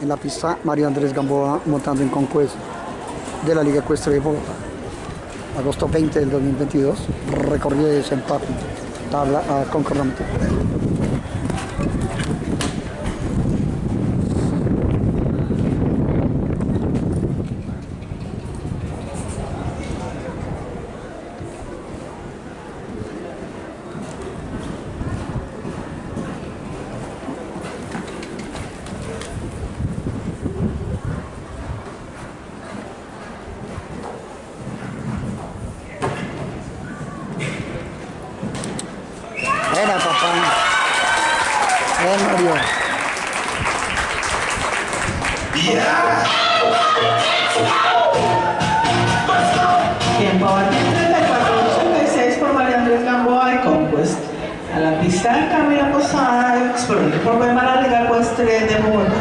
en la pista Mario Andrés Gamboa montando en Conquest de la Liga Ecuestre de Bogotá. Agosto 20 del 2022, recorrido de Sempapi, tabla a concordamente. Era papá. Ven Mario. Tiempo batido 34.86 por María Andrés Gamboa y Conquest. A la pista de Camila Posada, explorando por Weimar la Liga Ecuestre de Bogotá.